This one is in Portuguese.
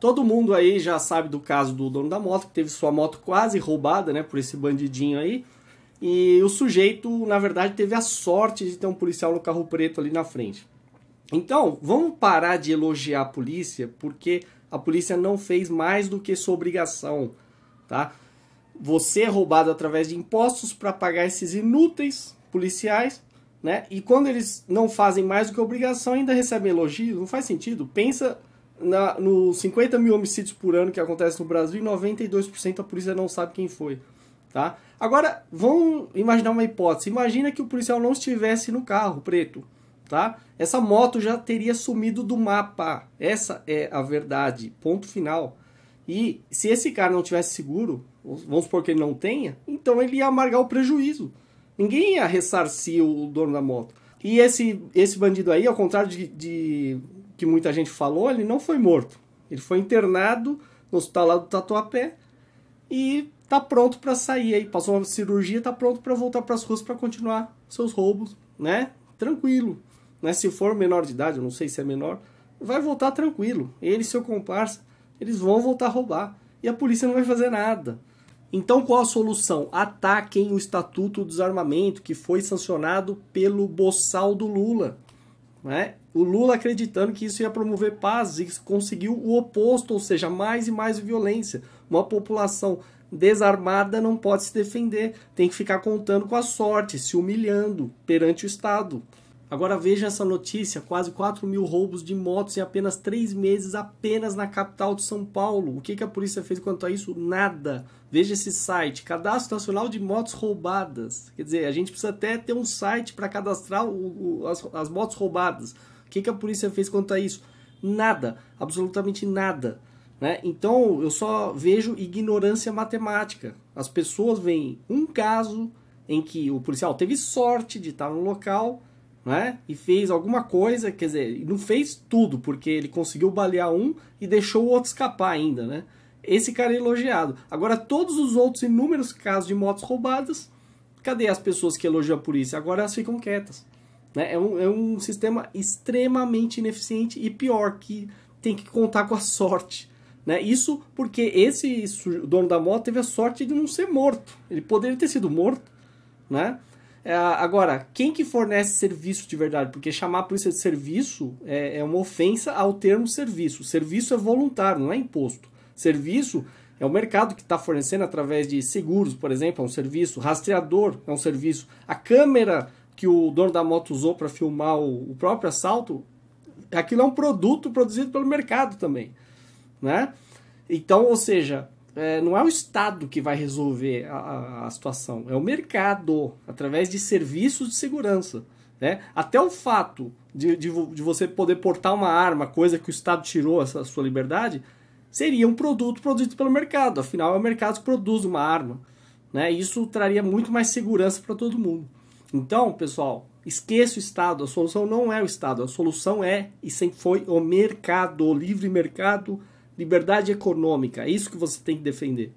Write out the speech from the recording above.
Todo mundo aí já sabe do caso do dono da moto, que teve sua moto quase roubada, né, por esse bandidinho aí. E o sujeito, na verdade, teve a sorte de ter um policial no carro preto ali na frente. Então, vamos parar de elogiar a polícia, porque a polícia não fez mais do que sua obrigação, tá? Você é roubado através de impostos para pagar esses inúteis policiais, né? E quando eles não fazem mais do que obrigação, ainda recebem elogios, não faz sentido. Pensa na, nos 50 mil homicídios por ano que acontece no Brasil e 92% a polícia não sabe quem foi. Tá? Agora, vamos imaginar uma hipótese. Imagina que o policial não estivesse no carro preto. Tá? Essa moto já teria sumido do mapa. Essa é a verdade. Ponto final. E se esse cara não tivesse seguro, vamos supor que ele não tenha, então ele ia amargar o prejuízo. Ninguém ia ressarcir o dono da moto. E esse, esse bandido aí, ao contrário de, de que muita gente falou, ele não foi morto. Ele foi internado no hospital lá do Tatuapé e tá pronto para sair aí. Passou uma cirurgia, tá pronto para voltar para as ruas para continuar seus roubos, né? Tranquilo. Né? Se for menor de idade, eu não sei se é menor, vai voltar tranquilo. Ele e seu comparsa, eles vão voltar a roubar. E a polícia não vai fazer nada. Então qual a solução? Ataquem o Estatuto do Desarmamento, que foi sancionado pelo boçal do Lula. Né? O Lula acreditando que isso ia promover paz e conseguiu o oposto, ou seja, mais e mais violência. Uma população desarmada não pode se defender, tem que ficar contando com a sorte, se humilhando perante o Estado. Agora veja essa notícia: quase 4 mil roubos de motos em apenas 3 meses, apenas na capital de São Paulo. O que, que a polícia fez quanto a isso? Nada. Veja esse site: Cadastro Nacional de Motos Roubadas. Quer dizer, a gente precisa até ter um site para cadastrar o, o, as, as motos roubadas. O que, que a polícia fez quanto a isso? Nada. Absolutamente nada. Né? Então eu só vejo ignorância matemática. As pessoas veem um caso em que o policial teve sorte de estar no local né? E fez alguma coisa, quer dizer, não fez tudo, porque ele conseguiu balear um e deixou o outro escapar ainda, né? Esse cara é elogiado. Agora, todos os outros inúmeros casos de motos roubadas, cadê as pessoas que elogiam a polícia? Agora elas ficam quietas. Né? É, um, é um sistema extremamente ineficiente e pior, que tem que contar com a sorte. Né? Isso porque esse dono da moto teve a sorte de não ser morto. Ele poderia ter sido morto, né? É, agora, quem que fornece serviço de verdade? Porque chamar a polícia de serviço é, é uma ofensa ao termo serviço. Serviço é voluntário, não é imposto. Serviço é o mercado que está fornecendo através de seguros, por exemplo, é um serviço. Rastreador é um serviço. A câmera que o dono da moto usou para filmar o, o próprio assalto, aquilo é um produto produzido pelo mercado também, né? Então, ou seja, é, não é o Estado que vai resolver a, a, situação, é o mercado, através de serviços de segurança. Né? Até o fato de, de, de, você poder portar uma arma, coisa que o Estado tirou essa sua liberdade, seria um produto produzido pelo mercado. Afinal, é o mercado que produz uma arma. Né? Isso traria muito mais segurança para todo mundo. Então, pessoal, esqueça o Estado. A solução não é o Estado. A solução é e sempre foi o mercado, o livre mercado liberdade econômica, é isso que você tem que defender.